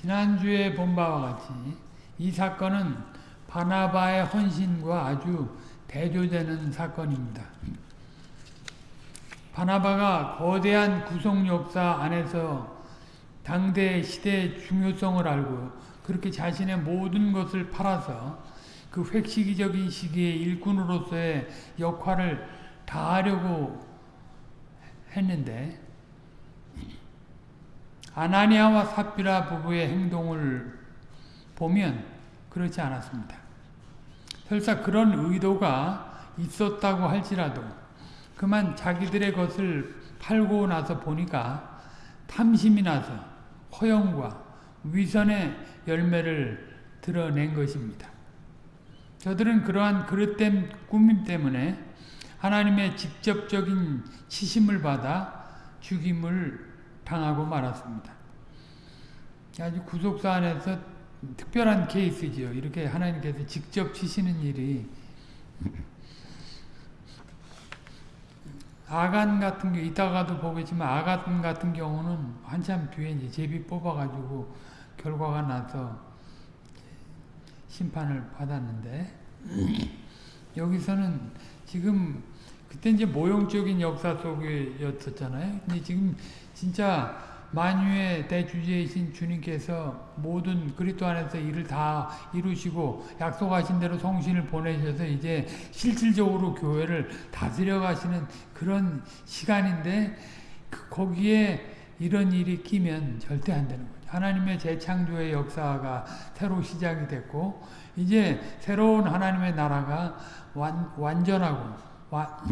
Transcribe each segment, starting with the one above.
지난주에 본 바와 같이 이 사건은 바나바의 헌신과 아주 대조되는 사건입니다. 바나바가 거대한 구속 역사 안에서 당대 시대의 중요성을 알고 그렇게 자신의 모든 것을 팔아서 그 획시기적인 시기에 일꾼으로서의 역할을 다하려고 했는데 아나니아와 삽비라 부부의 행동을 보면 그렇지 않았습니다. 설사 그런 의도가 있었다고 할지라도 그만 자기들의 것을 팔고 나서 보니까 탐심이 나서 허영과 위선의 열매를 드러낸 것입니다. 저들은 그러한 그릇된 꾸밈 때문에 하나님의 직접적인 치심을 받아 죽임을 당하고 말았습니다. 아주 구속사 안에서 특별한 케이스지요. 이렇게 하나님께서 직접 치시는 일이 아간 같은 게 이따가도 보겠지만 아간 같은 경우는 한참 뒤에 이제 제비 뽑아가지고 결과가 나서 심판을 받았는데 여기서는 지금 그때 이제 모형적인 역사 속이었었잖아요. 근데 지금 진짜 만유의 대주제이신 주님께서 모든 그리스도 안에서 일을 다 이루시고 약속하신 대로 성신을 보내셔서 이제 실질적으로 교회를 다스려 가시는 그런 시간인데 그 거기에 이런 일이 끼면 절대 안 되는 거죠. 하나님의 재창조의 역사가 새로 시작이 됐고 이제 새로운 하나님의 나라가 완, 완전하고 와,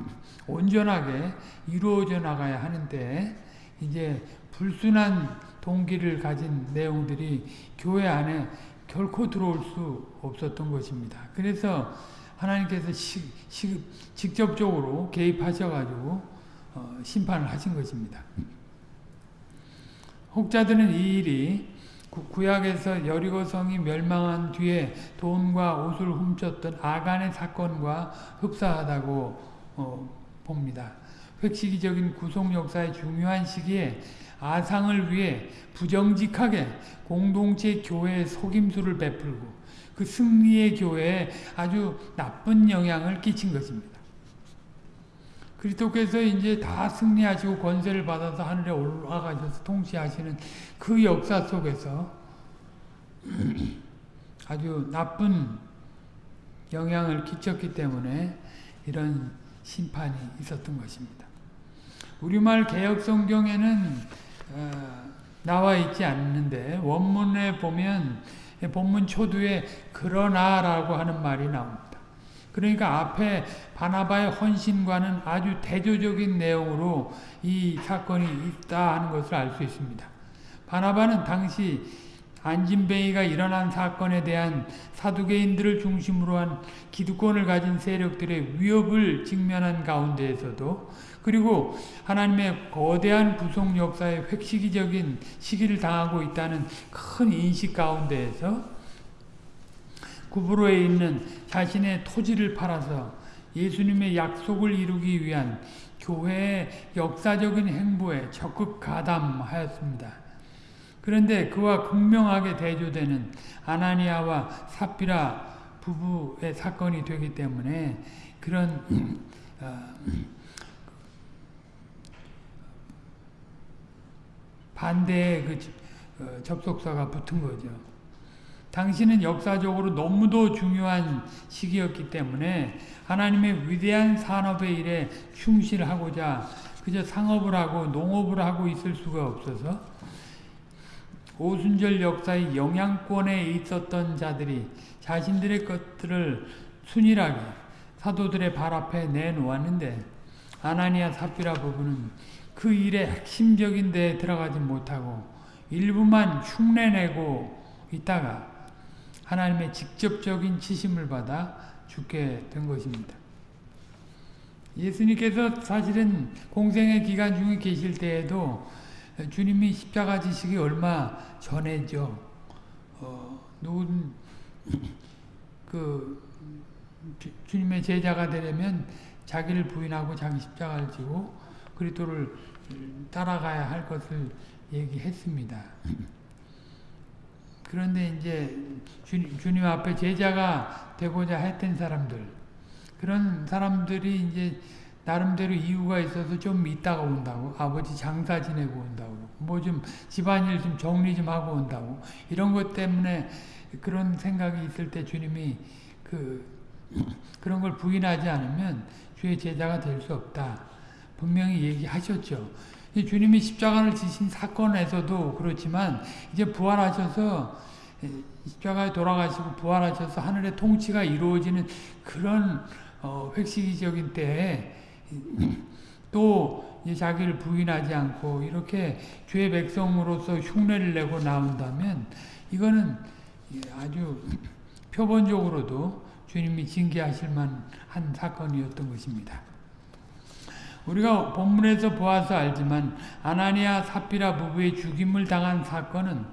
온전하게 이루어져 나가야 하는데 이제 불순한 동기를 가진 내용들이 교회 안에 결코 들어올 수 없었던 것입니다. 그래서 하나님께서 시, 시, 직접적으로 개입하셔가지고 어, 심판을 하신 것입니다. 혹자들은 이 일이 구약에서 여리고성이 멸망한 뒤에 돈과 옷을 훔쳤던 아간의 사건과 흡사하다고 어, 봅니다. 획시기적인 구속 역사의 중요한 시기에 아상을 위해 부정직하게 공동체 교회에 속임수를 베풀고 그 승리의 교회에 아주 나쁜 영향을 끼친 것입니다. 그리스도께서 이제 다 승리하시고 권세를 받아서 하늘에 올라가셔서 통치하시는 그 역사 속에서 아주 나쁜 영향을 끼쳤기 때문에 이런 심판이 있었던 것입니다. 우리말 개혁 성경에는 어, 나와 있지 않는데 원문에 보면 본문 초두에 그러나라고 하는 말이 나옵니다. 그러니까 앞에 바나바의 헌신과는 아주 대조적인 내용으로 이 사건이 있다 하는 것을 알 수 있습니다. 바나바는 당시 안진뱅이가 일어난 사건에 대한 사두개인들을 중심으로 한 기득권을 가진 세력들의 위협을 직면한 가운데에서도 그리고 하나님의 거대한 구속 역사의 획시기적인 시기를 당하고 있다는 큰 인식 가운데에서 구브로에 있는 자신의 토지를 팔아서 예수님의 약속을 이루기 위한 교회의 역사적인 행보에 적극 가담하였습니다. 그런데 그와 극명하게 대조되는 아나니아와 삽비라 부부의 사건이 되기 때문에 그런 어, 반대의 그 어, 접속사가 붙은 거죠. 당신은 역사적으로 너무도 중요한 시기였기 때문에 하나님의 위대한 산업의 일에 충실하고자 그저 상업을 하고 농업을 하고 있을 수가 없어서 오순절 역사의 영향권에 있었던 자들이 자신들의 것들을 순일하게 사도들의 발 앞에 내놓았는데 아나니아 삽비라 부부는 그 일의 핵심적인 데에 들어가지 못하고 일부만 흉내내고 있다가 하나님의 직접적인 치심을 받아 죽게 된 것입니다. 예수님께서 사실은 공생의 기간 중에 계실 때에도 주님이 십자가 지시기 얼마 전에죠. 어, 누군 그 주, 님의 제자가 되려면 자기를 부인하고 자기 십자가를 지고 그리스도를 따라가야 할 것을 얘기했습니다. 그런데 이제 주님, 주님 앞에 제자가 되고자 했던 사람들 그런 사람들이 이제 나름대로 이유가 있어서 좀 있다가 온다고 아버지 장사 지내고 온다고 뭐 좀 집안일 좀 정리 좀 하고 온다고 이런 것 때문에 그런 생각이 있을 때 주님이 그 그런 걸 부인하지 않으면 주의 제자가 될 수 없다 분명히 얘기하셨죠. 주님이 십자가를 지신 사건에서도 그렇지만 이제 부활하셔서 십자가에 돌아가시고 부활하셔서 하늘의 통치가 이루어지는 그런 어, 획시기적인 때에 또 자기를 부인하지 않고 이렇게 주의 백성으로서 흉내를 내고 나온다면 이거는 아주 표본적으로도 주님이 징계하실 만한 사건이었던 것입니다. 우리가 본문에서 보아서 알지만 아나니아 사피라 부부의 죽임을 당한 사건은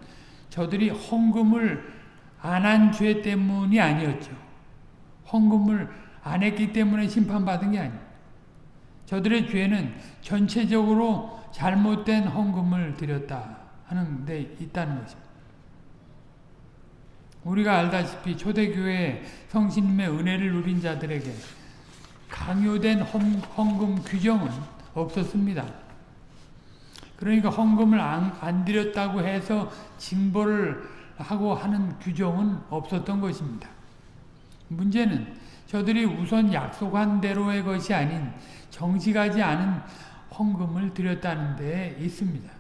저들이 헌금을 안 한 죄 때문이 아니었죠. 헌금을 안 했기 때문에 심판받은 게 아니에요. 저들의 죄는 전체적으로 잘못된 헌금을 드렸다 하는 데 있다는 것입니다. 우리가 알다시피 초대교회 성신님의 은혜를 누린 자들에게 강요된 헌금 규정은 없었습니다. 그러니까 헌금을 안, 안 드렸다고 해서 징벌을 하고 하는 규정은 없었던 것입니다. 문제는 저들이 우선 약속한 대로의 것이 아닌 정직하지 않은 헌금을 드렸다는 데 있습니다.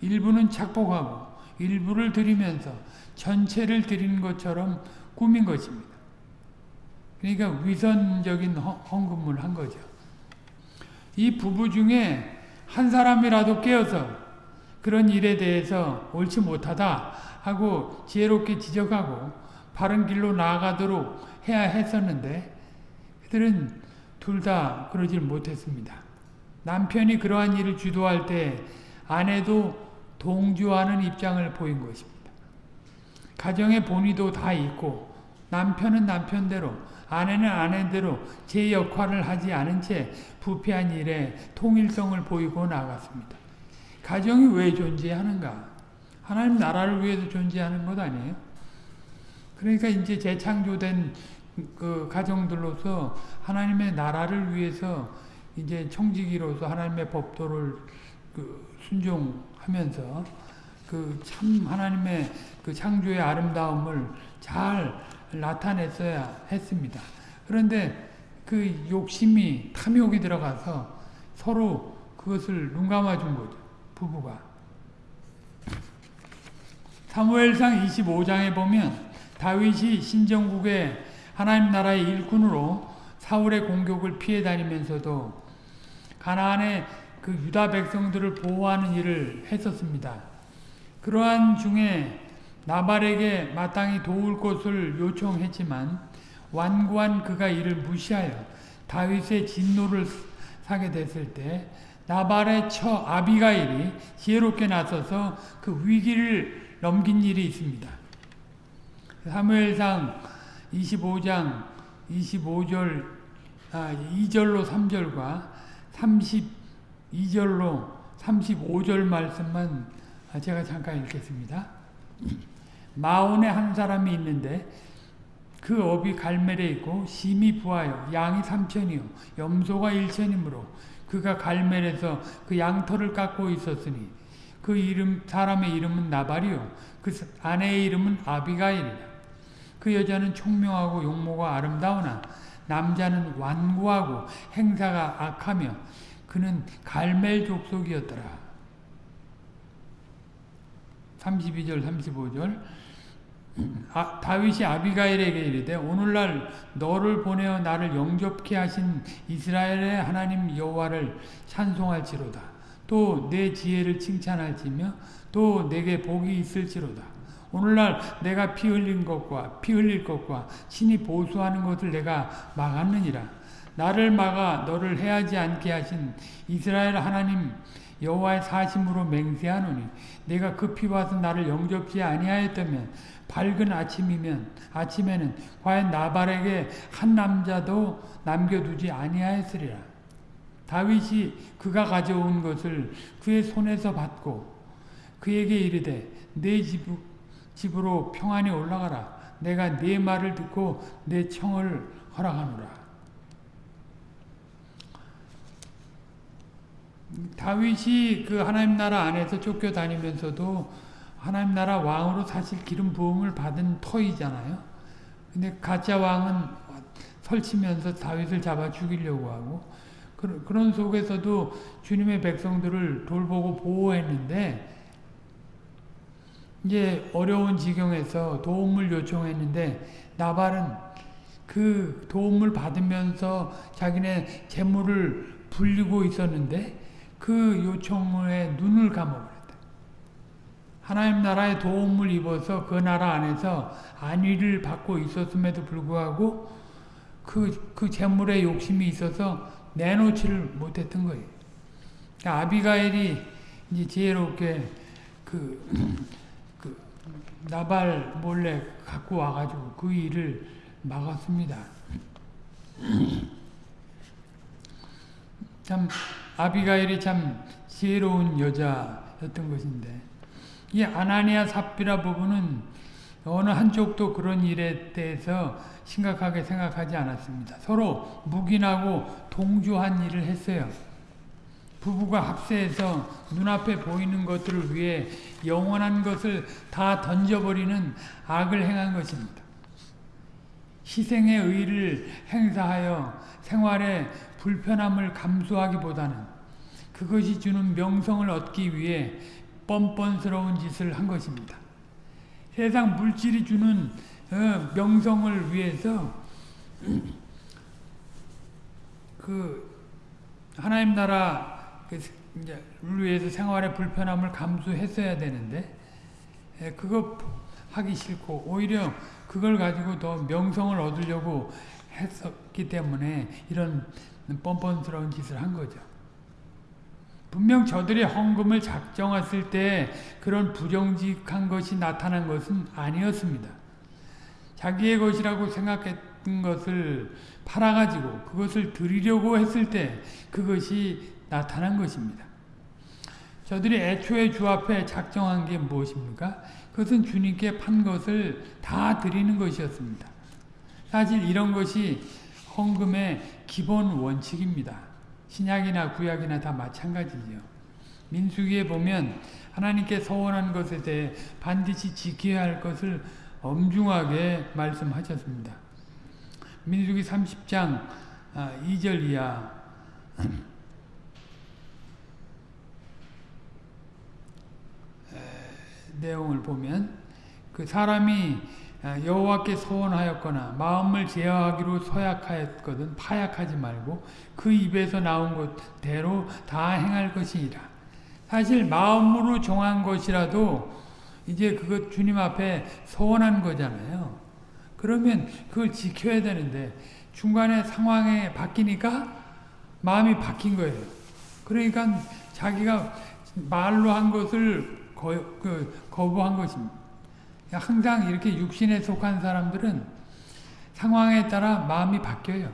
일부는 착복하고 일부를 드리면서 전체를 드린 것처럼 꾸민 것입니다. 그러니까 위선적인 헌금을 한 거죠. 이 부부 중에 한 사람이라도 깨어서 그런 일에 대해서 옳지 못하다 하고 지혜롭게 지적하고 바른 길로 나아가도록 해야 했었는데 그들은 둘 다 그러질 못했습니다. 남편이 그러한 일을 주도할 때 아내도 동조하는 입장을 보인 것입니다. 가정의 본의도 다 있고 남편은 남편대로 아내는 아내대로 제 역할을 하지 않은 채 부패한 일에 통일성을 보이고 나갔습니다. 가정이 왜 존재하는가? 하나님 나라를 위해서 존재하는 것 아니에요? 그러니까 이제 재창조된 그 가정들로서 하나님의 나라를 위해서 이제 청지기로서 하나님의 법도를 그 순종하면서 그 참 하나님의 그 창조의 아름다움을 잘 나타냈어야 했습니다. 그런데 그 욕심이 탐욕이 들어가서 서로 그것을 눈 감아준 거죠. 부부가. 사무엘상 25장에 보면 다윗이 신정국의 하나님 나라의 일꾼으로 사울의 공격을 피해 다니면서도 가나안의 그 유다 백성들을 보호하는 일을 했었습니다. 그러한 중에 나발에게 마땅히 도울 것을 요청했지만 완고한 그가 이를 무시하여 다윗의 진노를 사게 됐을 때 나발의 처 아비가일이 지혜롭게 나서서 그 위기를 넘긴 일이 있습니다. 사무엘상 25장 25절 아, 2절로 3절과 32절로 35절 말씀만 제가 잠깐 읽겠습니다. 마온에 한 사람이 있는데 그 업이 갈멜에 있고 심이 부하여 양이 삼천이요. 염소가 일천이므로 그가 갈멜에서 그 양털을 깎고 있었으니 그 이름 사람의 이름은 나발이요. 그 아내의 이름은 아비가일이라. 그 여자는 총명하고 용모가 아름다우나 남자는 완고하고 행사가 악하며 그는 갈멜 족속이었더라. 32절 35절 아, 다윗이 아비가일에게 이르되 오늘날 너를 보내어 나를 영접케 하신 이스라엘의 하나님 여호와를 찬송할지로다. 또 내 지혜를 칭찬할지며 또 내게 복이 있을지로다. 오늘날 내가 피 흘린 것과 피 흘릴 것과 신이 보수하는 것을 내가 막았느니라. 나를 막아 너를 해하지 않게 하신 이스라엘 하나님 여호와의 사심으로 맹세하노니 내가 급히 와서 나를 영접지 아니하였다면 밝은 아침이면 아침에는 과연 나발에게 한 남자도 남겨두지 아니하였으리라. 다윗이 그가 가져온 것을 그의 손에서 받고 그에게 이르되 내 집, 집으로 평안히 올라가라. 내가 네 말을 듣고 내 청을 허락하노라. 다윗이 그 하나님 나라 안에서 쫓겨다니면서도 하나님 나라 왕으로 사실 기름 부음을 받은 터이잖아요. 근데 가짜 왕은 설치면서 다윗을 잡아 죽이려고 하고 그런 속에서도 주님의 백성들을 돌보고 보호했는데 이제 어려운 지경에서 도움을 요청했는데 나발은 그 도움을 받으면서 자기네 재물을 불리고 있었는데 그 요청에 눈을 감아버렸다. 하나님 나라의 도움을 입어서 그 나라 안에서 안위를 받고 있었음에도 불구하고 그, 그 재물에 욕심이 있어서 내놓지를 못했던 거예요. 그러니까 아비가일이 이제 지혜롭게 그, 그 나발 몰래 갖고 와가지고 그 일을 막았습니다. 참 아비가일이 참 지혜로운 여자였던 것인데 이 아나니아 삽비라 부부는 어느 한쪽도 그런 일에 대해서 심각하게 생각하지 않았습니다. 서로 묵인하고 동조한 일을 했어요. 부부가 합세해서 눈앞에 보이는 것들을 위해 영원한 것을 다 던져버리는 악을 행한 것입니다. 희생의 의를 행사하여 생활의 불편함을 감수하기보다는 그것이 주는 명성을 얻기 위해 뻔뻔스러운 짓을 한 것입니다. 세상 물질이 주는 어, 명성을 위해서 그 하나님 나라 그를 위해서 생활의 불편함을 감수했어야 되는데 그거 하기 싫고 오히려 그걸 가지고 더 명성을 얻으려고 했었기 때문에 이런 뻔뻔스러운 짓을 한 거죠. 분명 저들이 헌금을 작정했을 때 그런 부정직한 것이 나타난 것은 아니었습니다. 자기의 것이라고 생각했던 것을 팔아가지고 그것을 드리려고 했을 때 그것이 나타난 것입니다. 저들이 애초에 주 앞에 작정한 게 무엇입니까? 그것은 주님께 판 것을 다 드리는 것이었습니다. 사실 이런 것이 헌금의 기본 원칙입니다. 신약이나 구약이나 다 마찬가지죠. 민수기에 보면 하나님께 서원한 것에 대해 반드시 지켜야 할 것을 엄중하게 말씀하셨습니다. 민수기 30장 2절 아, 이하 내용을 보면 그 사람이 아, 여호와께 소원하였거나 마음을 제어하기로 서약하였거든 파약하지 말고 그 입에서 나온 것대로 다 행할 것이니라. 사실 마음으로 정한 것이라도 이제 그것 주님 앞에 소원한 거잖아요. 그러면 그걸 지켜야 되는데 중간에 상황에 바뀌니까 마음이 바뀐 거예요. 그러니까 자기가 말로 한 것을 거, 그, 거부한 것입니다. 항상 이렇게 육신에 속한 사람들은 상황에 따라 마음이 바뀌어요.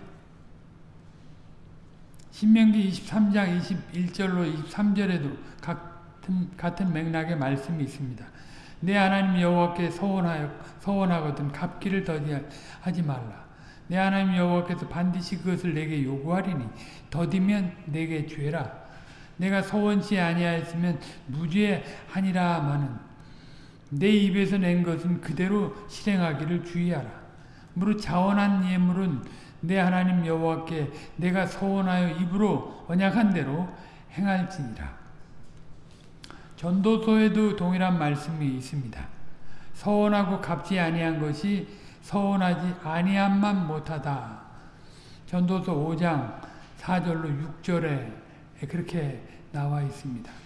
신명기 23장 21절로 23절에도 같은, 같은 맥락의 말씀이 있습니다. 내 하나님 여호와께 서원하여 서원하거든 갚기를 더디하지 말라. 내 하나님 여호와께서 반드시 그것을 내게 요구하리니 더디면 내게 죄라. 내가 서원치 아니하였으면 무죄하니라 마는 내 입에서 낸 것은 그대로 실행하기를 주의하라. 무릇 자원한 예물은 내 하나님 여호와께 내가 서원하여 입으로 언약한 대로 행할지니라. 전도서에도 동일한 말씀이 있습니다. 서원하고 갚지 아니한 것이 서원하지 아니함만 못하다. 전도서 5장 4절로 6절에 그렇게 나와 있습니다.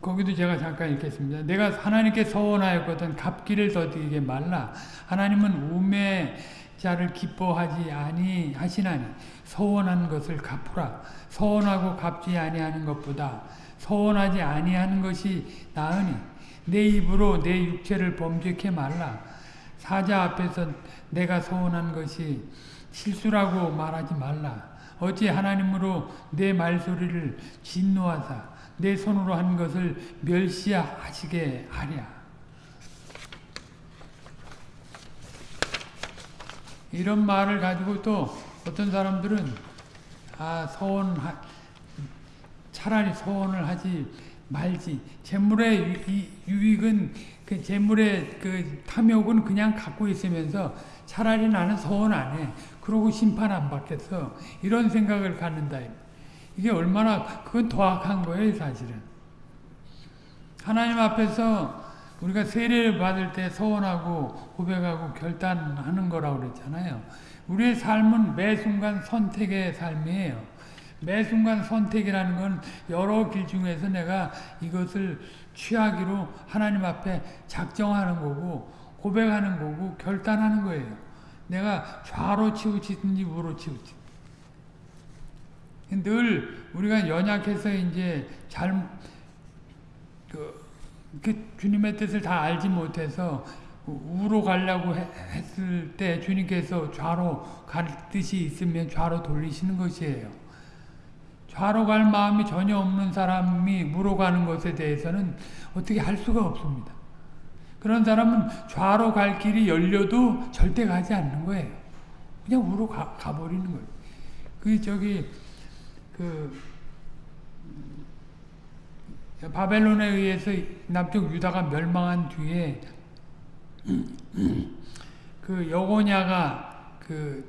거기도 제가 잠깐 읽겠습니다. 내가 하나님께 서원하였거든 갚기를 더디게 말라. 하나님은 우매 자를 기뻐하지 아니 하시나니 서원한 것을 갚으라. 서원하고 갚지 아니하는 것보다 서원하지 아니하는 것이 나으니 내 입으로 내 육체를 범죄케 말라. 사자 앞에서 내가 서원한 것이 실수라고 말하지 말라. 어찌 하나님으로 내 말소리를 진노하사 내 손으로 한 것을 멸시하시게 하랴. 이런 말을 가지고 또 어떤 사람들은 아 서원 차라리 서원을 하지 말지 재물의 유익은 그 재물의 그 탐욕은 그냥 갖고 있으면서 차라리 나는 서원 안 해. 그러고 심판 안 받겠어. 이런 생각을 갖는다. 이게 얼마나 그건 더 악한 거예요, 사실은. 하나님 앞에서 우리가 세례를 받을 때 서원하고 고백하고 결단하는 거라고 그랬잖아요. 우리의 삶은 매 순간 선택의 삶이에요. 매 순간 선택이라는 건 여러 길 중에서 내가 이것을 취하기로 하나님 앞에 작정하는 거고 고백하는 거고 결단하는 거예요. 내가 좌로 치우치든지 우로 치우치. 늘 우리가 연약해서 이제 잘 그, 그 주님의 뜻을 다 알지 못해서 우로 가려고 했을 때 주님께서 좌로 갈 뜻이 있으면 좌로 돌리시는 것이에요. 좌로 갈 마음이 전혀 없는 사람이 무로 가는 것에 대해서는 어떻게 할 수가 없습니다. 그런 사람은 좌로 갈 길이 열려도 절대 가지 않는 거예요. 그냥 우로 가, 가버리는 거예요. 그, 저기, 그, 바벨론에 의해서 남쪽 유다가 멸망한 뒤에 그 여고냐가 그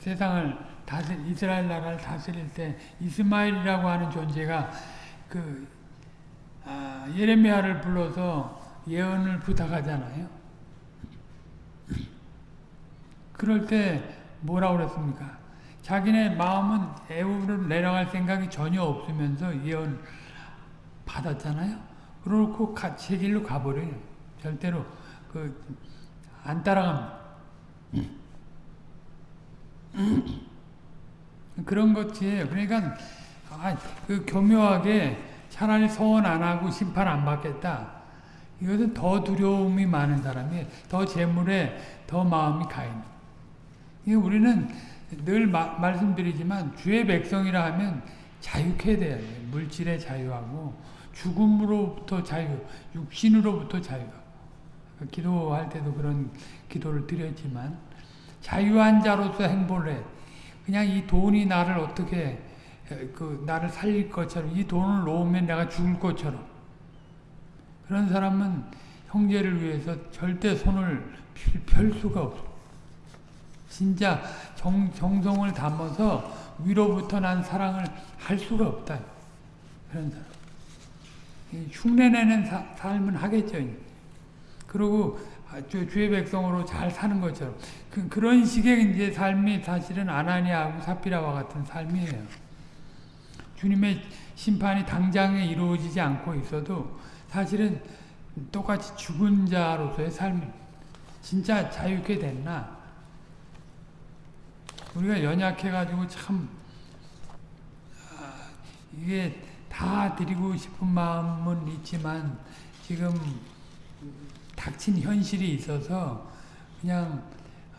세상을 다스 이스라엘 나라를 다스릴 때 이스마엘이라고 하는 존재가 그 아, 예레미야를 불러서 예언을 부탁하잖아요. 그럴 때 뭐라고 그랬습니까? 자기네 마음은 애우를 내려갈 생각이 전혀 없으면서 예언 받았잖아요. 그렇고 제 길로 가버려요. 절대로 그 안 따라갑니다. 그런 것이에요. 그러니까 아, 그 교묘하게 차라리 소원 안 하고 심판 안 받겠다. 이것은 더 두려움이 많은 사람이 더 재물에 더 마음이 가 있는. 이 우리는 늘 마, 말씀드리지만 주의 백성이라 하면 자유해야 돼요. 물질의 자유하고 죽음으로부터 자유, 육신으로부터 자유가. 기도할 때도 그런 기도를 드렸지만 자유한 자로서 행보를 해. 그냥 이 돈이 나를 어떻게 그 나를 살릴 것처럼 이 돈을 놓으면 내가 죽을 것처럼 그런 사람은 형제를 위해서 절대 손을 펼 수가 없어. 진짜 정, 정성을 담아서 위로부터 난 사랑을 할 수가 없다. 그런 사람. 흉내내는 사, 삶은 하겠죠. 그리고 아, 주의 백성으로 잘 사는 것처럼 그, 그런 식의 이제 삶이 사실은 아나니아하고 사피라와 같은 삶이에요. 주님의 심판이 당장에 이루어지지 않고 있어도 사실은 똑같이 죽은 자로서의 삶 진짜 자유케 됐나? 우리가 연약해가지고 참 아, 이게 다 드리고 싶은 마음은 있지만 지금 닥친 현실이 있어서 그냥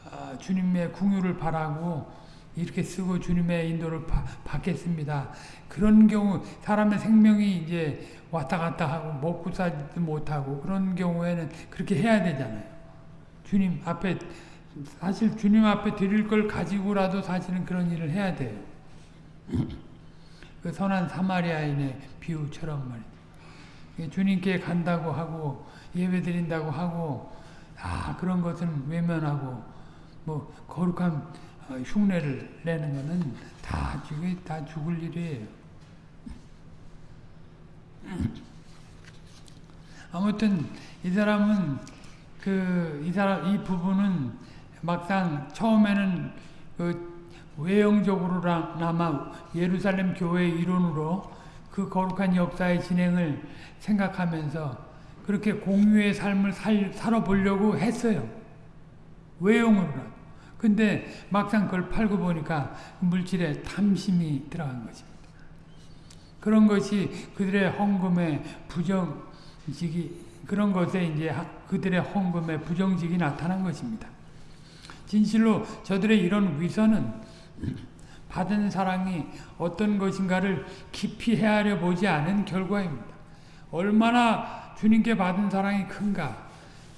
아, 주님의 궁유를 바라고 이렇게 쓰고 주님의 인도를 바, 받겠습니다. 그런 경우 사람의 생명이 이제 왔다 갔다 하고 먹고 살지도 못하고 그런 경우에는 그렇게 해야 되잖아요. 주님 앞에 사실 주님 앞에 드릴 걸 가지고라도 사실은 그런 일을 해야 돼요. 그 선한 사마리아인의 비유처럼 말이죠. 주님께 간다고 하고 예배 드린다고 하고 아 그런 것은 외면하고 뭐 거룩한 어, 흉내를 내는 것은 다 죽이 다 죽을 일이에요. 아무튼 이 사람은 그 이 사람 이 부분은 막상 처음에는 그 외형적으로나마 예루살렘 교회 이론으로 그 거룩한 역사의 진행을 생각하면서 그렇게 공유의 삶을 살, 살아보려고 했어요. 외형으로라도. 근데 막상 그걸 팔고 보니까 물질에 탐심이 들어간 것입니다. 그런 것이 그들의 헌금의 부정직이 그런 것에 이제 그들의 헌금의 부정직이 나타난 것입니다. 진실로 저들의 이런 위선은 받은 사랑이 어떤 것인가를 깊이 헤아려 보지 않은 결과입니다. 얼마나 주님께 받은 사랑이 큰가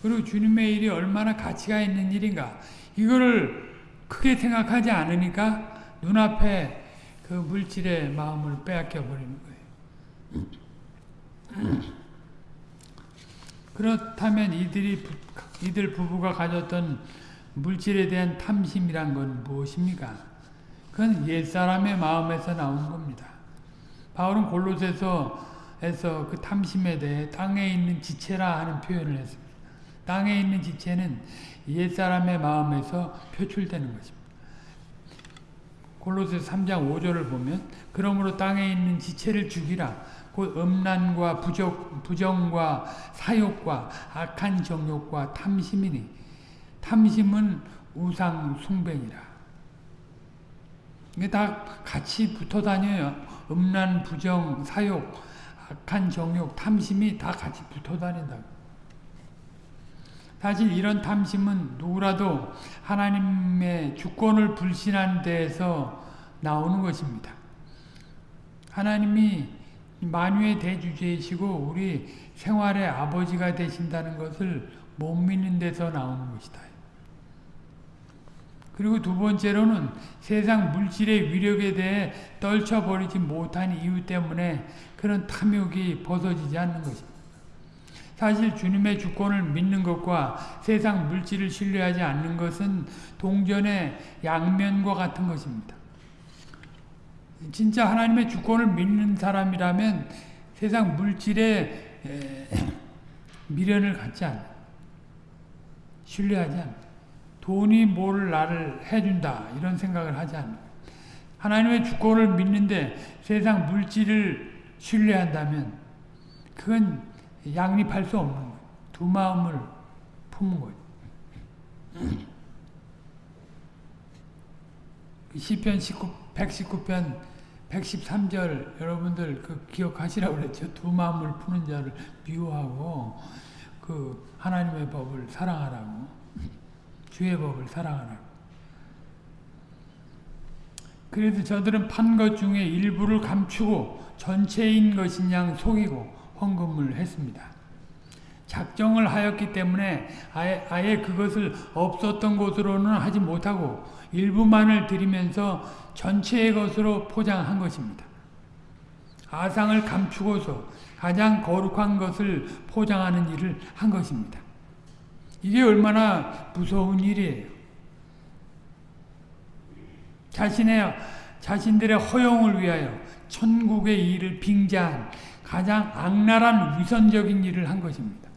그리고 주님의 일이 얼마나 가치가 있는 일인가 이거를 크게 생각하지 않으니까 눈앞에 그 물질의 마음을 빼앗겨 버리는 거예요. 그렇다면 이들이 이들 부부가 가졌던 물질에 대한 탐심이란 건 무엇입니까? 그건 옛사람의 마음에서 나온 겁니다. 바울은 골로새서 에서 그 탐심에 대해 땅에 있는 지체라 하는 표현을 했습니다. 땅에 있는 지체는 옛사람의 마음에서 표출되는 것입니다. 골로새 3장 5절을 보면 그러므로 땅에 있는 지체를 죽이라 곧 음란과 부적, 부정과 사욕과 악한 정욕과 탐심이니 탐심은 우상 숭배니라. 이게 다 같이 붙어 다녀요. 음란, 부정, 사욕, 악한 정욕, 탐심이 다 같이 붙어 다닌다. 사실 이런 탐심은 누구라도 하나님의 주권을 불신한 데에서 나오는 것입니다. 하나님이 만유의 대주제이시고 우리 생활의 아버지가 되신다는 것을 못 믿는 데서 나오는 것이다. 그리고 두 번째로는 세상 물질의 위력에 대해 떨쳐버리지 못한 이유 때문에 그런 탐욕이 벗어지지 않는 것입니다. 사실 주님의 주권을 믿는 것과 세상 물질을 신뢰하지 않는 것은 동전의 양면과 같은 것입니다. 진짜 하나님의 주권을 믿는 사람이라면 세상 물질에 미련을 갖지 않아. 신뢰하지 않아. 돈이 뭘 나를 해준다 이런 생각을 하지 않아. 하나님의 주권을 믿는데 세상 물질을 신뢰한다면 그건 양립할 수 없는 거예요. 두 마음을 품은 거예요. 시편 19, 119편 113절 여러분들 그 기억하시라고 그랬죠. 두 마음을 푸는 자를 미워하고 그 하나님의 법을 사랑하라고 주의 법을 사랑하라고 그래도 저들은 판 것 중에 일부를 감추고 전체인 것인 양 속이고 헌금을 했습니다. 작정을 하였기 때문에 아예, 아예 그것을 없었던 것으로는 하지 못하고 일부만을 드리면서 전체의 것으로 포장한 것입니다. 아상을 감추고서 가장 거룩한 것을 포장하는 일을 한 것입니다. 이게 얼마나 무서운 일이에요. 자신의 자신들의 허용을 위하여 천국의 일을 빙자한 가장 악랄한 위선적인 일을 한 것입니다.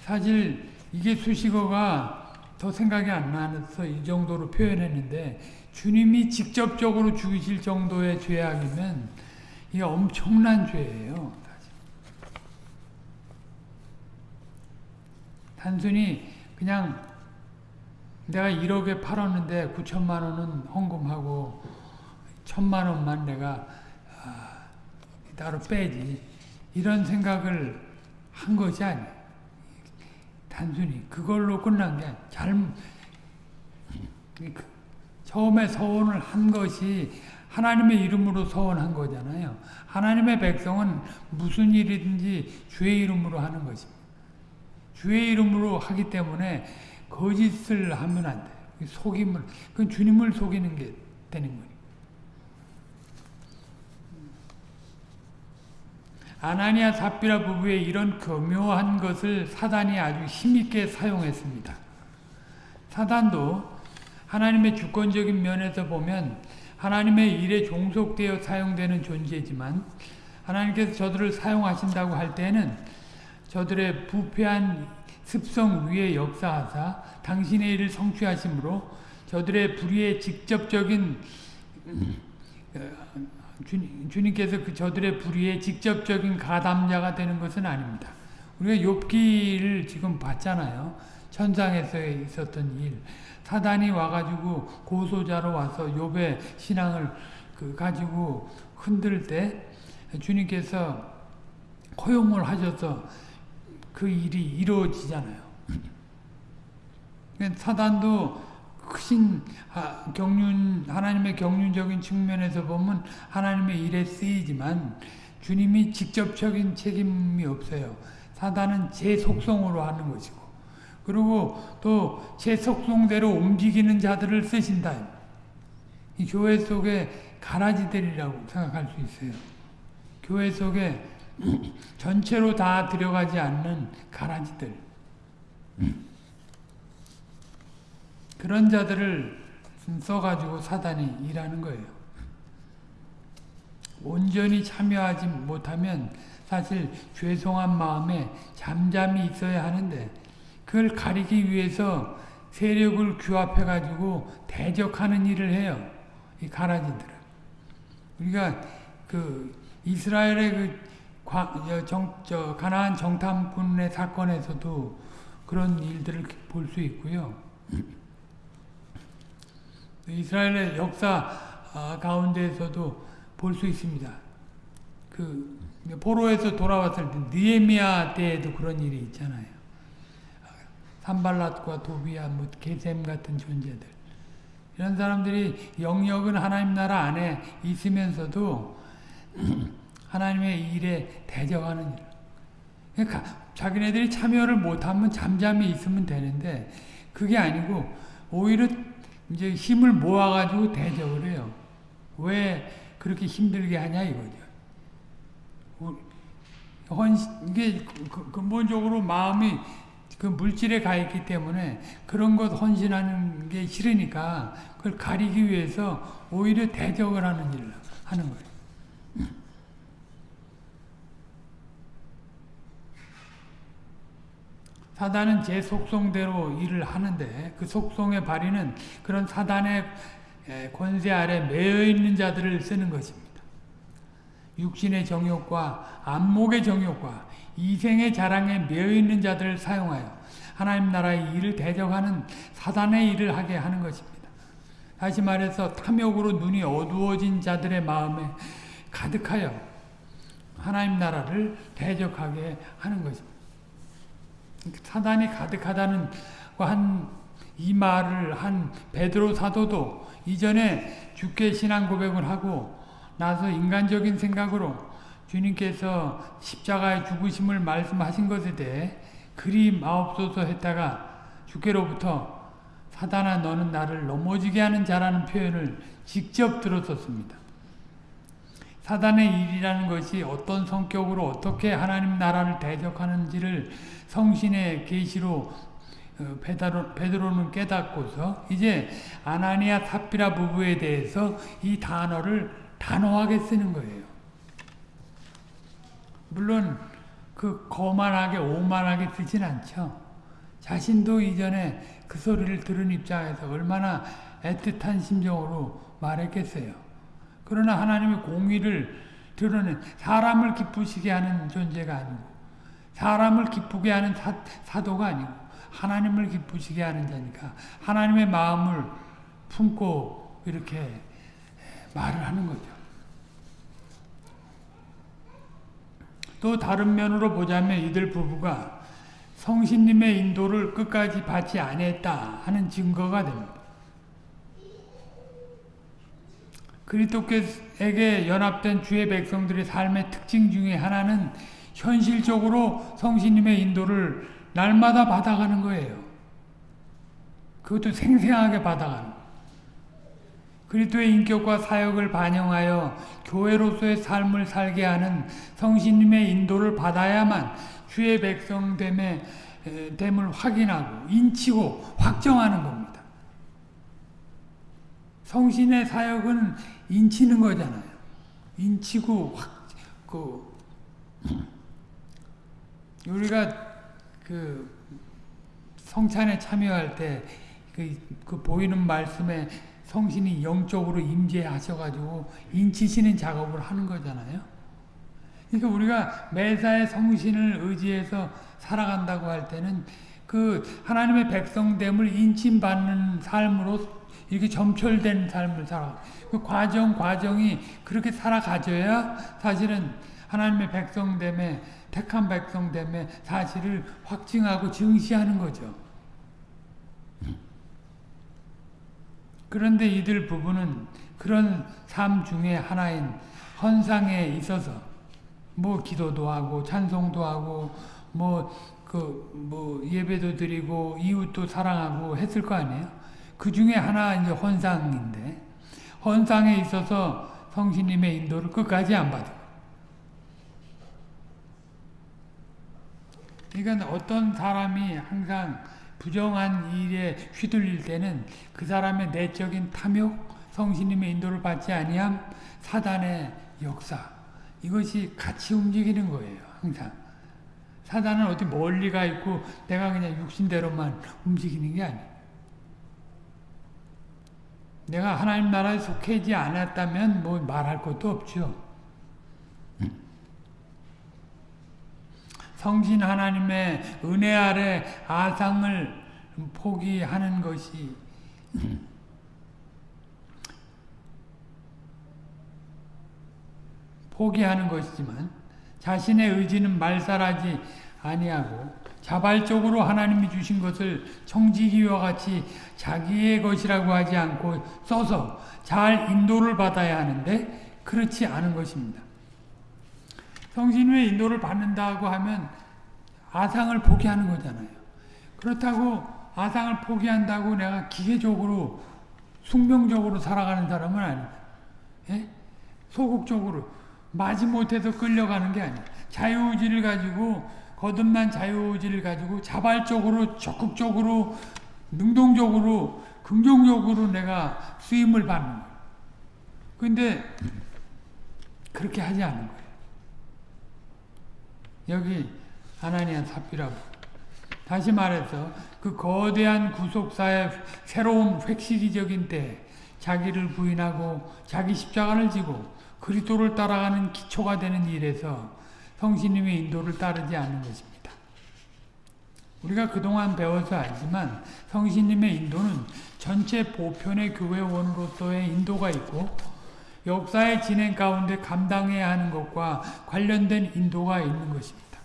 사실 이게 수식어가 더 생각이 안 나서 이 정도로 표현했는데 주님이 직접적으로 죽이실 정도의 죄악이면 이게 엄청난 죄예요. 단순히 그냥 내가 1억에 팔았는데 9천만 원은 헌금하고 천만 원만 내가 아, 따로 빼지 이런 생각을 한 것이 아니에요. 단순히 그걸로 끝난 게 잘못 그 처음에 서원을 한 것이 하나님의 이름으로 서원한 거잖아요. 하나님의 백성은 무슨 일이든지 주의 이름으로 하는 것입니다. 주의 이름으로 하기 때문에 거짓을 하면 안 돼요. 속임을, 그건 주님을 속이는 게 되는 거예요. 아나니아 삽비라 부부의 이런 교묘한 것을 사단이 아주 힘있게 사용했습니다. 사단도 하나님의 주권적인 면에서 보면 하나님의 일에 종속되어 사용되는 존재지만 하나님께서 저들을 사용하신다고 할 때는 저들의 부패한 습성 위에 역사하사 당신의 일을 성취하심으로 저들의 불의의 직접적인 주님, 께서그 저들의 불의의 직접적인 가담자가 되는 것은 아닙니다. 우리가 욥기를 지금 봤잖아요. 천상에서 있었던 일. 사단이 와가지고 고소자로 와서 욥의 신앙을 그 가지고 흔들 때 주님께서 허용을 하셔서 그 일이 이루어지잖아요. 그러니까 사단도 크신 경륜 하나님의 경륜적인 측면에서 보면 하나님의 일에 쓰이지만 주님이 직접적인 책임이 없어요. 사단은 제 속성으로 하는 것이고 그리고 또 제 속성대로 움직이는 자들을 쓰신다. 이 교회 속에 가라지들이라고 생각할 수 있어요. 교회 속에 전체로 다 들어가지 않는 가라지들. 그런 자들을 써가지고 사단이 일하는 거예요. 온전히 참여하지 못하면 사실 죄송한 마음에 잠잠히 있어야 하는데 그걸 가리기 위해서 세력을 규합해가지고 대적하는 일을 해요. 이 가라지들은. 우리가 그 이스라엘의 그 정, 저 가나안 정탐꾼의 사건에서도 그런 일들을 볼 수 있고요. 이스라엘의 역사 아, 가운데에서도 볼 수 있습니다. 그 포로에서 돌아왔을 때 느헤미야 때에도 그런 일이 있잖아요. 산발랏과 도비야, 뭐 게셈 같은 존재들 이런 사람들이 영역은 하나님 나라 안에 있으면서도 하나님의 일에 대적하는 일. 그러니까 자기네들이 참여를 못하면 잠잠히 있으면 되는데 그게 아니고 오히려 이제 힘을 모아가지고 대적을 해요. 왜 그렇게 힘들게 하냐 이거죠. 헌 이게 근본적으로 마음이 그 물질에 가 있기 때문에 그런 것 헌신하는 게 싫으니까 그걸 가리기 위해서 오히려 대적을 하는 일을 하는 거예요. 사단은 제 속성대로 일을 하는데 그 속성의 발휘는 그런 사단의 권세 아래 매여 있는 자들을 쓰는 것입니다. 육신의 정욕과 안목의 정욕과 이생의 자랑에 매여 있는 자들을 사용하여 하나님 나라의 일을 대적하는 사단의 일을 하게 하는 것입니다. 다시 말해서 탐욕으로 눈이 어두워진 자들의 마음에 가득하여 하나님 나라를 대적하게 하는 것입니다. 사단이 가득하다는 한 이 말을 한 베드로 사도도 이전에 주께 신앙 고백을 하고 나서 인간적인 생각으로 주님께서 십자가의 죽으심을 말씀하신 것에 대해 그리 마옵소서 했다가 주께로부터 사단아 너는 나를 넘어지게 하는 자라는 표현을 직접 들었었습니다. 사단의 일이라는 것이 어떤 성격으로 어떻게 하나님 나라를 대적하는지를 성신의 계시로 어, 베드로, 베드로는 깨닫고서 이제 아나니아 삽비라 부부에 대해서 이 단어를 단호하게 쓰는 거예요. 물론 그 거만하게 오만하게 쓰진 않죠. 자신도 이전에 그 소리를 들은 입장에서 얼마나 애틋한 심정으로 말했겠어요. 그러나 하나님의 공의를 드러낸 사람을 기쁘시게 하는 존재가 아니고 사람을 기쁘게 하는 사, 사도가 아니고 하나님을 기쁘시게 하는 자니까 하나님의 마음을 품고 이렇게 말을 하는 거죠. 또 다른 면으로 보자면 이들 부부가 성신님의 인도를 끝까지 받지 않았다 하는 증거가 됩니다. 그리스도께에게 연합된 주의 백성들의 삶의 특징 중에 하나는 현실적으로 성신님의 인도를 날마다 받아가는 거예요. 그것도 생생하게 받아가는 그리스도의 인격과 사역을 반영하여 교회로서의 삶을 살게 하는 성신님의 인도를 받아야만 주의 백성됨의 됨을 확인하고 인치고 확정하는 겁니다. 성신의 사역은 인치는 거잖아요. 인치고 확, 그, 우리가 그 성찬에 참여할 때 그, 그 보이는 말씀에 성신이 영적으로 임재하셔가지고 인치시는 작업을 하는 거잖아요. 그러니까 우리가 매사에 성신을 의지해서 살아간다고 할 때는 그 하나님의 백성됨을 인침받는 삶으로 이렇게 점철된 삶을 살아. 그 과정 과정이 그렇게 살아가져야 사실은 하나님의 백성됨에 택한 백성됨의 사실을 확증하고 증시하는 거죠. 그런데 이들 부부는 그런 삶 중에 하나인 헌상에 있어서 뭐 기도도 하고 찬송도 하고 뭐 그뭐 예배도 드리고 이웃도 사랑하고 했을 거 아니에요. 그 중에 하나 이제 헌상인데 헌상에 있어서 성신님의 인도를 끝까지 안 받아. 그러니까 어떤 사람이 항상 부정한 일에 휘둘릴 때는 그 사람의 내적인 탐욕, 성신님의 인도를 받지 아니함, 사단의 역사 이것이 같이 움직이는 거예요. 항상 사단은 어디 멀리 가 있고 내가 그냥 육신대로만 움직이는 게 아니에요. 내가 하나님 나라에 속해지 않았다면 뭐 말할 것도 없죠. 성신 하나님의 은혜 아래 아상을 포기하는 것이 포기하는 것이지만 자신의 의지는 말살하지 아니하고 자발적으로 하나님이 주신 것을 청지기와 같이 자기의 것이라고 하지 않고 써서 잘 인도를 받아야 하는데 그렇지 않은 것입니다. 성신의 인도를 받는다고 하면 아상을 포기하는 거잖아요. 그렇다고 아상을 포기한다고 내가 기계적으로 숙명적으로 살아가는 사람은 아니다. 예? 소극적으로 마지못해서 끌려가는 게 아니야. 자유의지를 가지고 거듭난 자유의지를 가지고 자발적으로 적극적으로 능동적으로 긍정적으로 내가 쓰임을 받는 거야. 근데 그렇게 하지 않는 거예요. 여기 아나니아 삽비라고 다시 말해서 그 거대한 구속사의 새로운 획시기적인 때 자기를 부인하고 자기 십자가를 지고 그리스도를 따라가는 기초가 되는 일에서 성신님의 인도를 따르지 않는 것입니다. 우리가 그동안 배워서 알지만 성신님의 인도는 전체 보편의 교회원으로서의 인도가 있고 역사의 진행 가운데 감당해야 하는 것과 관련된 인도가 있는 것입니다.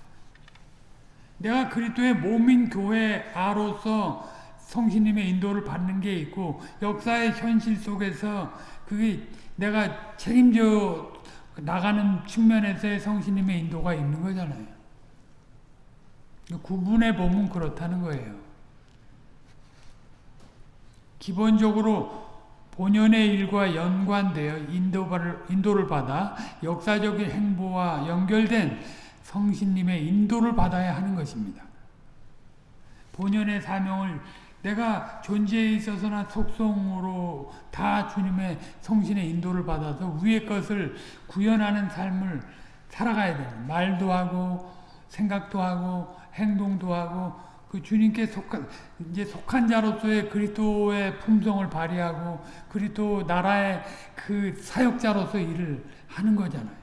내가 그리스도의 몸인 교회 아로서 성신님의 인도를 받는 게 있고 역사의 현실 속에서 그게 내가 책임져 나가는 측면에서의 성신님의 인도가 있는 거잖아요. 구분해 보면 그렇다는 거예요. 기본적으로 본연의 일과 연관되어 인도를, 인도를 받아 역사적인 행보와 연결된 성신님의 인도를 받아야 하는 것입니다. 본연의 사명을 내가 존재에 있어서나 속성으로 다 주님의 성신의 인도를 받아서 위의 것을 구현하는 삶을 살아가야 돼요. 말도 하고 생각도 하고 행동도 하고 그 주님께 속한 이제 속한 자로서의 그리스도의 품성을 발휘하고 그리스도 나라의 그 사역자로서 일을 하는 거잖아요.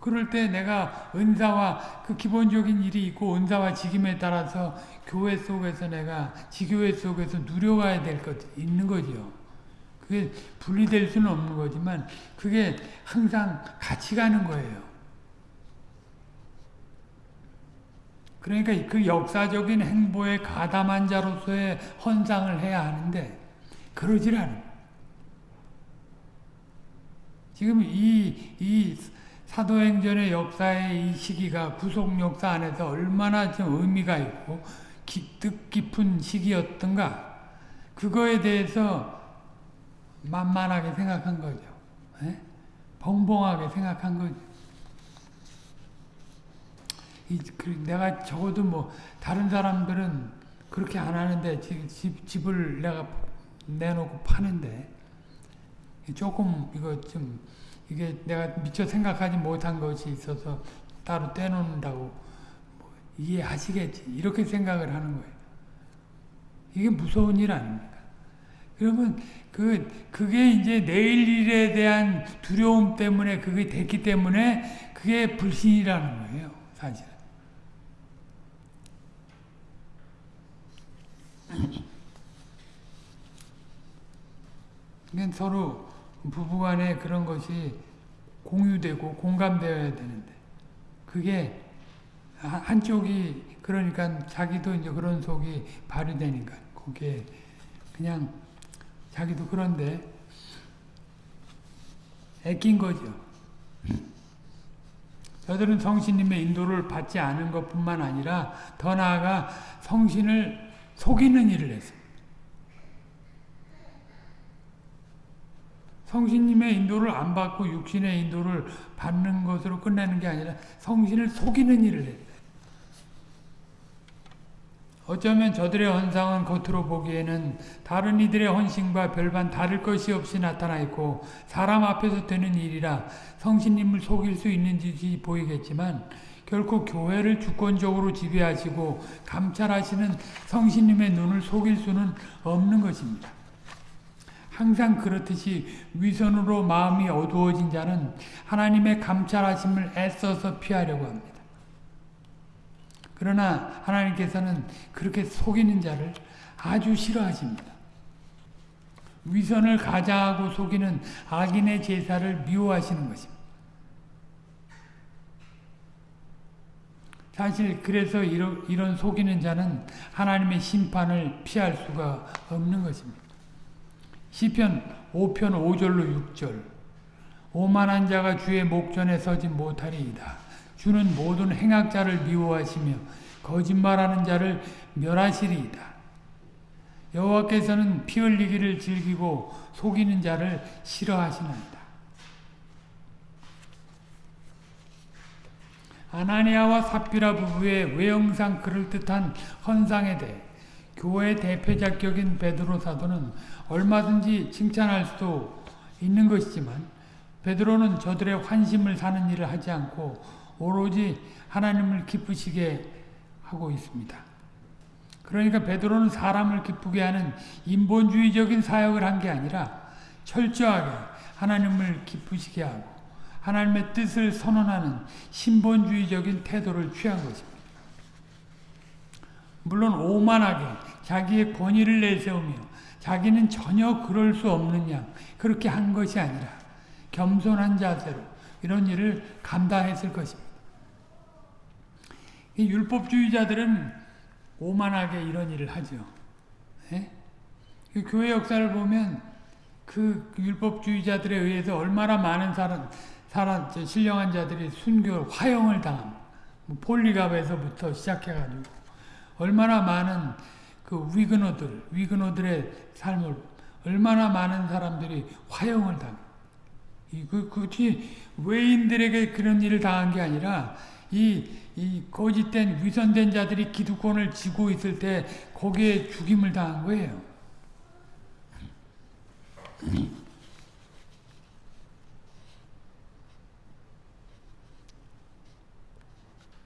그럴 때 내가 은사와 그 기본적인 일이 있고 은사와 직임에 따라서 교회 속에서 내가 지교회 속에서 누려가야 될 것 있는 거죠. 그게 분리될 수는 없는 거지만 그게 항상 같이 가는 거예요. 그러니까 그 역사적인 행보에 가담한 자로서의 헌상을 해야 하는데 그러질 않아요. 지금 이, 이 사도행전의 역사의 이 시기가 구속 역사 안에서 얼마나 좀 의미가 있고 기, 뜻깊은 시기였던가 그거에 대해서 만만하게 생각한 거죠. 에? 예? 벙벙하게 생각한 거죠. 내가 적어도 뭐 다른 사람들은 그렇게 안 하는데 집, 집 을 내가 내놓고 파는데 조금 이거 좀 이게 내가 미처 생각하지 못한 것이 있어서 따로 떼놓는다고 뭐 이해하시겠지. 이렇게 생각을 하는 거예요. 이게 무서운 일 아닙니까? 그러면 그, 그게 이제 내일 일에 대한 두려움 때문에 그게 됐기 때문에 그게 불신이라는 거예요. 사실은. 그러니까 서로 부부간에 그런 것이 공유되고 공감되어야 되는데 그게 한쪽이 그러니까 자기도 이제 그런 속이 발휘되니까 그게 그냥 자기도 그런데 애낀 거죠. 저들은 성신님의 인도를 받지 않은 것뿐만 아니라 더 나아가 성신을 속이는 일을 했어요. 성신님의 인도를 안 받고 육신의 인도를 받는 것으로 끝내는 게 아니라 성신을 속이는 일을 했어요. 어쩌면 저들의 헌상은 겉으로 보기에는 다른 이들의 헌신과 별반 다를 것이 없이 나타나 있고 사람 앞에서 되는 일이라 성신님을 속일 수 있는 짓이 보이겠지만 결코 교회를 주권적으로 지배하시고 감찰하시는 성신님의 눈을 속일 수는 없는 것입니다. 항상 그렇듯이 위선으로 마음이 어두워진 자는 하나님의 감찰하심을 애써서 피하려고 합니다. 그러나 하나님께서는 그렇게 속이는 자를 아주 싫어하십니다. 위선을 가장하고 속이는 악인의 제사를 미워하시는 것입니다. 사실 그래서 이런 속이는 자는 하나님의 심판을 피할 수가 없는 것입니다. 시편 5편 5절로 6절 오만한 자가 주의 목전에 서지 못하리이다. 주는 모든 행악자를 미워하시며 거짓말하는 자를 멸하시리이다. 여호와께서는 피 흘리기를 즐기고 속이는 자를 싫어하시나이다. 아나니아와 삽비라 부부의 외형상 그럴듯한 헌상에 대해 교회 대표작격인 베드로 사도는 얼마든지 칭찬할 수도 있는 것이지만 베드로는 저들의 환심을 사는 일을 하지 않고 오로지 하나님을 기쁘시게 하고 있습니다. 그러니까 베드로는 사람을 기쁘게 하는 인본주의적인 사역을 한 게 아니라 철저하게 하나님을 기쁘시게 하고 하나님의 뜻을 선언하는 신본주의적인 태도를 취한 것입니다. 물론 오만하게 자기의 권위를 내세우며 자기는 전혀 그럴 수 없는 양 그렇게 한 것이 아니라 겸손한 자세로 이런 일을 감당했을 것입니다. 율법주의자들은 오만하게 이런 일을 하죠. 예? 그 교회 역사를 보면 그 율법주의자들에 의해서 얼마나 많은 사람, 사람 신령한 자들이 순교 화형을 당함. 뭐 폴리갑에서부터 시작해가지고 얼마나 많은 그 위그노들, 위그노들의 삶을 얼마나 많은 사람들이 화형을 당. 그, 그것이 외인들에게 그런 일을 당한 게 아니라 이, 이 거짓된 위선된 자들이 기득권을 쥐고 있을 때 거기에 죽임을 당한 거예요.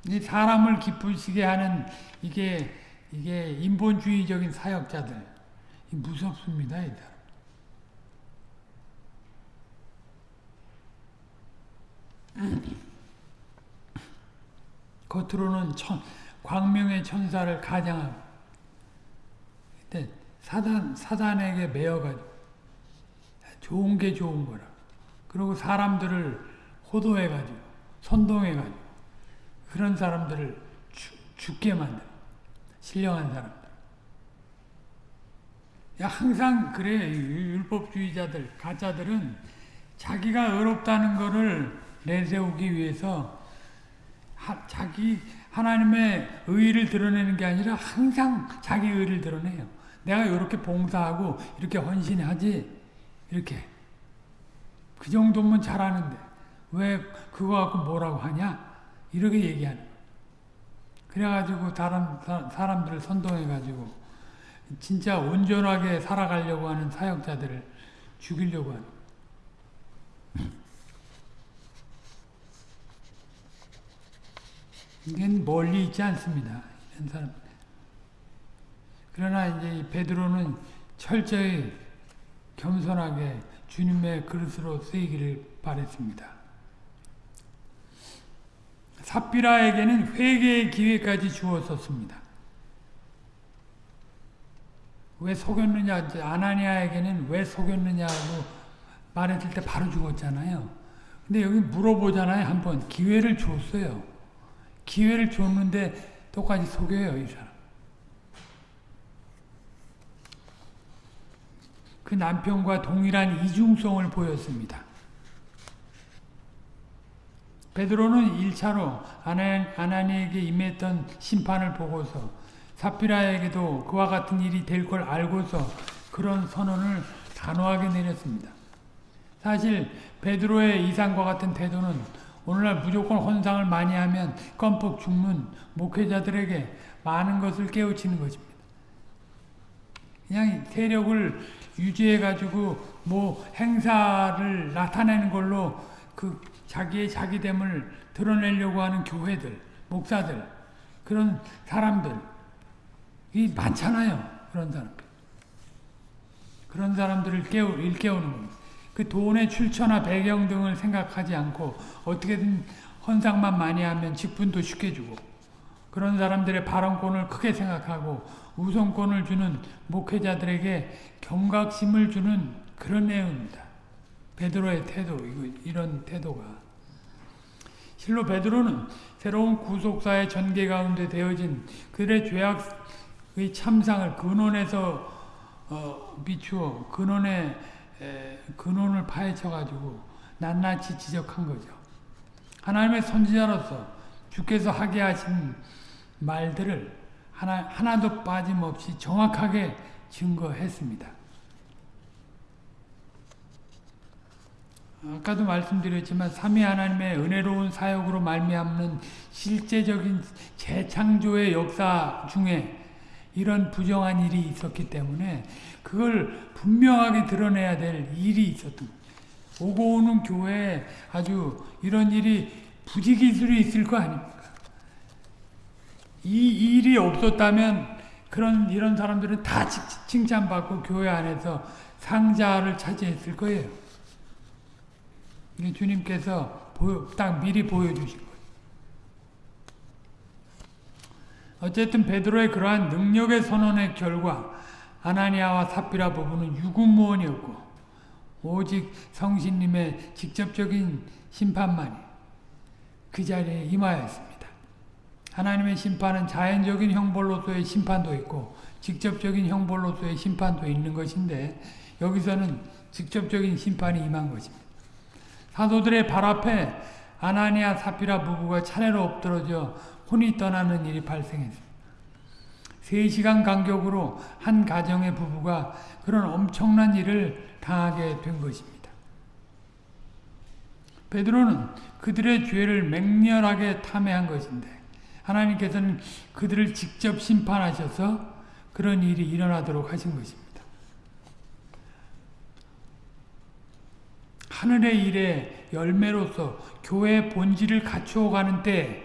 이 사람을 기쁘시게 하는 이게 이게 인본주의적인 사역자들 무섭습니다, 이 사람. 겉으로는 천, 광명의 천사를 가장하고 그때 사단, 사단에게 매여가지고 좋은 게 좋은 거라 그리고 사람들을 호도해가지고 선동해가지고 그런 사람들을 죽, 죽게 만들 신령한 사람들 항상 그래 율법주의자들 가짜들은 자기가 의롭다는 것을 내세우기 위해서 하, 자기 하나님의 의를 드러내는 게 아니라 항상 자기 의를 드러내요. 내가 이렇게 봉사하고 이렇게 헌신하지? 이렇게. 그 정도면 잘하는데 왜 그거 갖고 뭐라고 하냐? 이렇게 얘기하는 그래가지고 다른 사람들을 선동해가지고 진짜 온전하게 살아가려고 하는 사역자들을 죽이려고 하는 이건 멀리 있지 않습니다. 이런 사람. 그러나 이제 베드로는 철저히 겸손하게 주님의 그릇으로 쓰이기를 바랬습니다. 삽비라에게는 회개의 기회까지 주었었습니다. 왜 속였느냐, 아나니아에게는 왜 속였느냐고 말했을 때 바로 죽었잖아요. 근데 여기 물어보잖아요, 한 번. 기회를 줬어요. 기회를 줬는데 똑같이 속여요, 이 사람. 그 남편과 동일한 이중성을 보였습니다. 베드로는 1차로 아나니에게 임했던 심판을 보고서 사피라에게도 그와 같은 일이 될 걸 알고서 그런 선언을 단호하게 내렸습니다. 사실 베드로의 이상과 같은 태도는 오늘날 무조건 헌상을 많이 하면 껌뻑 죽는 목회자들에게 많은 것을 깨우치는 것입니다. 그냥 세력을 유지해가지고 뭐 행사를 나타내는 걸로 그 자기의 자기됨을 드러내려고 하는 교회들, 목사들, 그런 사람들, 이 많잖아요. 그런 사람들. 그런 사람들을 깨우, 일깨우는 겁니다. 그 돈의 출처나 배경 등을 생각하지 않고 어떻게든 헌상만 많이 하면 직분도 쉽게 주고 그런 사람들의 발언권을 크게 생각하고 우선권을 주는 목회자들에게 경각심을 주는 그런 내용입니다. 베드로의 태도, 이런 태도가. 실로 베드로는 새로운 구속사의 전개 가운데 되어진 그들의 죄악의 참상을 근원에서 어, 비추어 근원의 에, 근원을 파헤쳐가지고 낱낱이 지적한 거죠. 하나님의 선지자로서 주께서 하게 하신 말들을 하나, 하나도 빠짐없이 정확하게 증거했습니다. 아까도 말씀드렸지만 삼위 하나님의 은혜로운 사역으로 말미암는 실제적인 재창조의 역사 중에 이런 부정한 일이 있었기 때문에 그걸 분명하게 드러내야 될 일이 있었던 오고 오는 교회에 아주 이런 일이 부지기술이 있을 거 아닙니까? 이 일이 없었다면 그런 이런 사람들은 다 칭찬받고 교회 안에서 상자를 차지했을 거예요. 주님께서 보여, 딱 미리 보여주신 거예요. 어쨌든 베드로의 그러한 능력의 선언의 결과 아나니아와 삽비라 부부는 유구무원이었고 오직 성신님의 직접적인 심판만이 그 자리에 임하였습니다. 하나님의 심판은 자연적인 형벌로서의 심판도 있고 직접적인 형벌로서의 심판도 있는 것인데 여기서는 직접적인 심판이 임한 것입니다. 사도들의 발 앞에 아나니아 사피라 부부가 차례로 엎드러져 혼이 떠나는 일이 발생했습니다. 3시간 간격으로 한 가정의 부부가 그런 엄청난 일을 당하게 된 것입니다. 베드로는 그들의 죄를 맹렬하게 탐해한 것인데 하나님께서는 그들을 직접 심판하셔서 그런 일이 일어나도록 하신 것입니다. 하늘의 일의 열매로서 교회의 본질을 갖추어 가는 때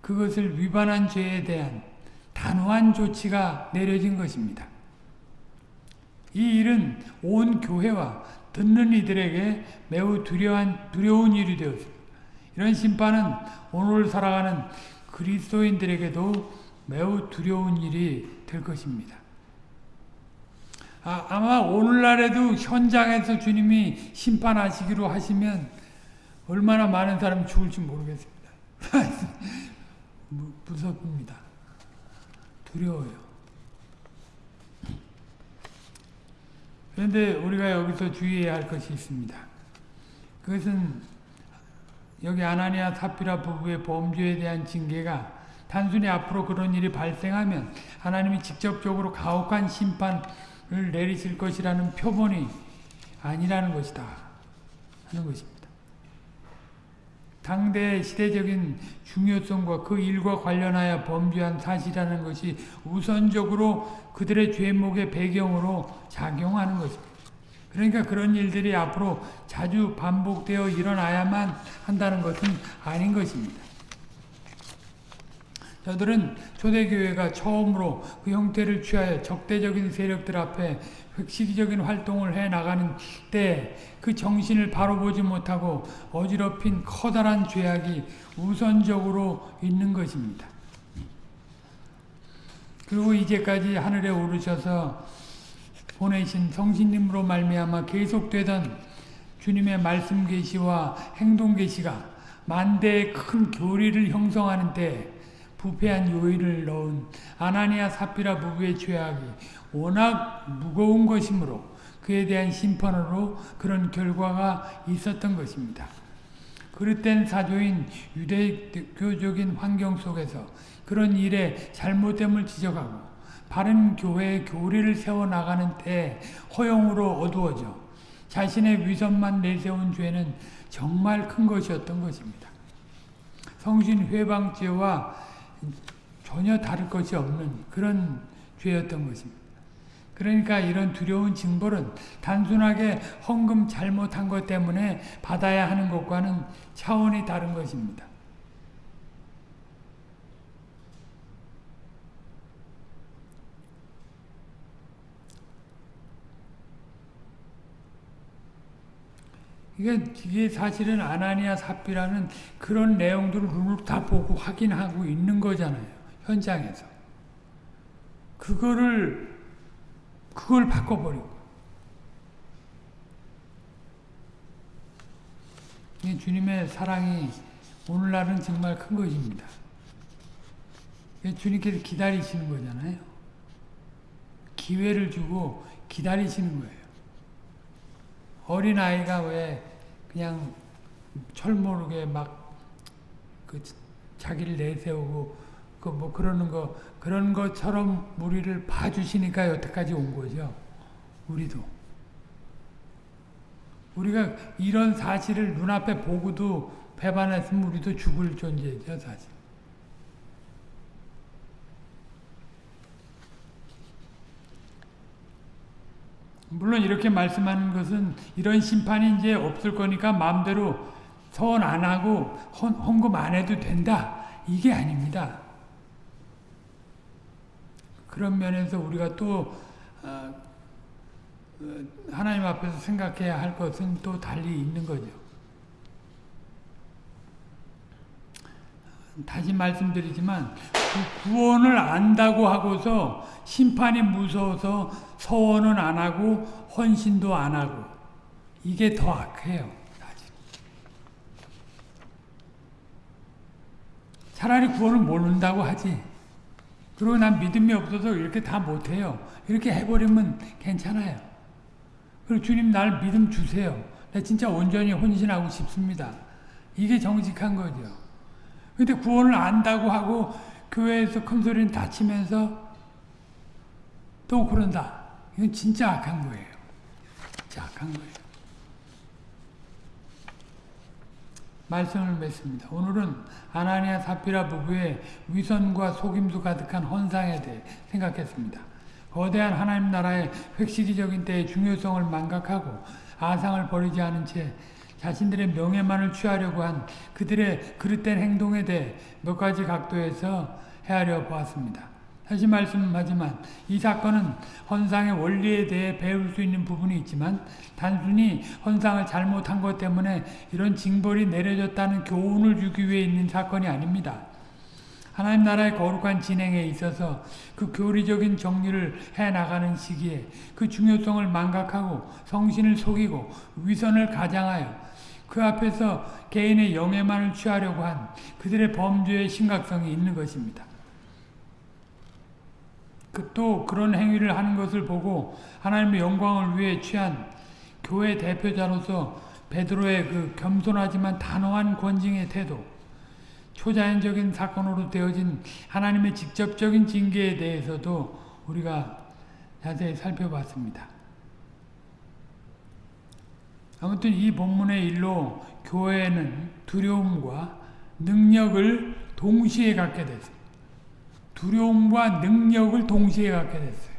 그것을 위반한 죄에 대한 단호한 조치가 내려진 것입니다. 이 일은 온 교회와 듣는 이들에게 매우 두려운, 두려운 일이 되었습니다. 이런 심판은 오늘 살아가는 그리스도인들에게도 매우 두려운 일이 될 것입니다. 아, 아마 오늘날에도 현장에서 주님이 심판하시기로 하시면 얼마나 많은 사람이 죽을지 모르겠습니다. 무섭습니다. 두려워요. 그런데 우리가 여기서 주의해야 할 것이 있습니다. 그것은 여기 아나니아 사피라 부부의 범죄에 대한 징계가 단순히 앞으로 그런 일이 발생하면 하나님이 직접적으로 가혹한 심판을 내리실 것이라는 표본이 아니라는 것이다 하는 것입니다. 당대 시대적인 중요성과 그 일과 관련하여 범죄한 사실이라는 것이 우선적으로 그들의 죄목의 배경으로 작용하는 것입니다. 그러니까 그런 일들이 앞으로 자주 반복되어 일어나야만 한다는 것은 아닌 것입니다. 저들은 초대교회가 처음으로 그 형태를 취하여 적대적인 세력들 앞에 획시기적인 활동을 해 나가는 때 그 정신을 바로 보지 못하고 어지럽힌 커다란 죄악이 우선적으로 있는 것입니다. 그리고 이제까지 하늘에 오르셔서 보내신 성신님으로 말미암아 계속되던 주님의 말씀 계시와 행동 계시가 만대의 큰 교리를 형성하는 때 부패한 요인을 넣은 아나니아 사피라 부부의 죄악이 워낙 무거운 것이므로 그에 대한 심판으로 그런 결과가 있었던 것입니다. 그릇된 사조인 유대교적인 환경 속에서 그런 일에 잘못됨을 지적하고 바른 교회의 교리를 세워나가는 때 허용으로 어두워져 자신의 위선만 내세운 죄는 정말 큰 것이었던 것입니다. 성신 회방죄와 전혀 다를 것이 없는 그런 죄였던 것입니다. 그러니까 이런 두려운 징벌은 단순하게 헌금 잘못한 것 때문에 받아야 하는 것과는 차원이 다른 것입니다. 이게, 이게 사실은 아나니아 삽비라는 그런 내용들을 눈으로 다 보고 확인하고 있는 거잖아요. 현장에서. 그거를, 그걸 바꿔버리고. 이 주님의 사랑이 오늘날은 정말 큰 것입니다. 주님께서 기다리시는 거잖아요. 기회를 주고 기다리시는 거예요. 어린아이가 왜 그냥 철모르게 막 그 자기를 내세우고 그 뭐 그러는 거 그런 것처럼 우리를 봐주시니까 여태까지 온 거죠. 우리도. 우리가 이런 사실을 눈앞에 보고도 배반했으면 우리도 죽을 존재죠, 사실. 물론 이렇게 말씀하는 것은 이런 심판이 이제 없을 거니까 마음대로 서원 안 하고 헌, 헌금 안 해도 된다. 이게 아닙니다. 그런 면에서 우리가 또 어, 하나님 앞에서 생각해야 할 것은 또 달리 있는 거죠. 다시 말씀드리지만 그 구원을 안다고 하고서 심판이 무서워서 서원은 안 하고 헌신도 안 하고 이게 더 악해요. 차라리 구원을 모른다고 하지. 그리고 난 믿음이 없어서 이렇게 다 못해요. 이렇게 해버리면 괜찮아요. 그리고 주님 날 믿음 주세요. 나 진짜 온전히 혼신하고 싶습니다. 이게 정직한 거죠. 근데 구원을 안다고 하고 교회에서 큰 소리는 다치면서 또 그런다. 이건 진짜 악한 거예요. 진짜 악한 거예요. 말씀을 맺습니다. 오늘은 아나니아 사피라 부부의 위선과 속임수 가득한 헌상에 대해 생각했습니다. 거대한 하나님 나라의 획시기적인 때의 중요성을 망각하고 아상을 버리지 않은 채 자신들의 명예만을 취하려고 한 그들의 그릇된 행동에 대해 몇 가지 각도에서 헤아려 보았습니다. 다시 말씀하지만 이 사건은 헌상의 원리에 대해 배울 수 있는 부분이 있지만 단순히 헌상을 잘못한 것 때문에 이런 징벌이 내려졌다는 교훈을 주기 위해 있는 사건이 아닙니다. 하나님 나라의 거룩한 진행에 있어서 그 교리적인 정리를 해나가는 시기에 그 중요성을 망각하고 성신을 속이고 위선을 가장하여 그 앞에서 개인의 영예만을 취하려고 한 그들의 범죄의 심각성이 있는 것입니다. 그 또 그런 행위를 하는 것을 보고 하나님의 영광을 위해 취한 교회 대표자로서 베드로의 그 겸손하지만 단호한 권징의 태도, 초자연적인 사건으로 되어진 하나님의 직접적인 징계에 대해서도 우리가 자세히 살펴봤습니다. 아무튼 이 본문의 일로 교회는 두려움과 능력을 동시에 갖게 됐습니다. 두려움과 능력을 동시에 갖게 됐어요.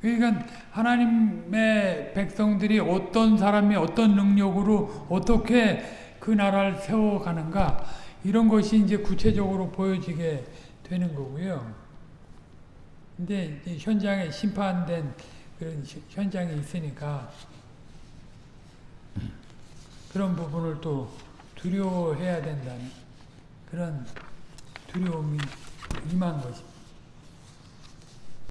그러니까 하나님의 백성들이 어떤 사람이 어떤 능력으로 어떻게 그 나라를 세워가는가 이런 것이 이제 구체적으로 보여지게 되는 거고요. 근데 현장에 심판된 그런 현장이 있으니까 그런 부분을 또 두려워해야 된다는 그런 두려움이 임한 것입니다.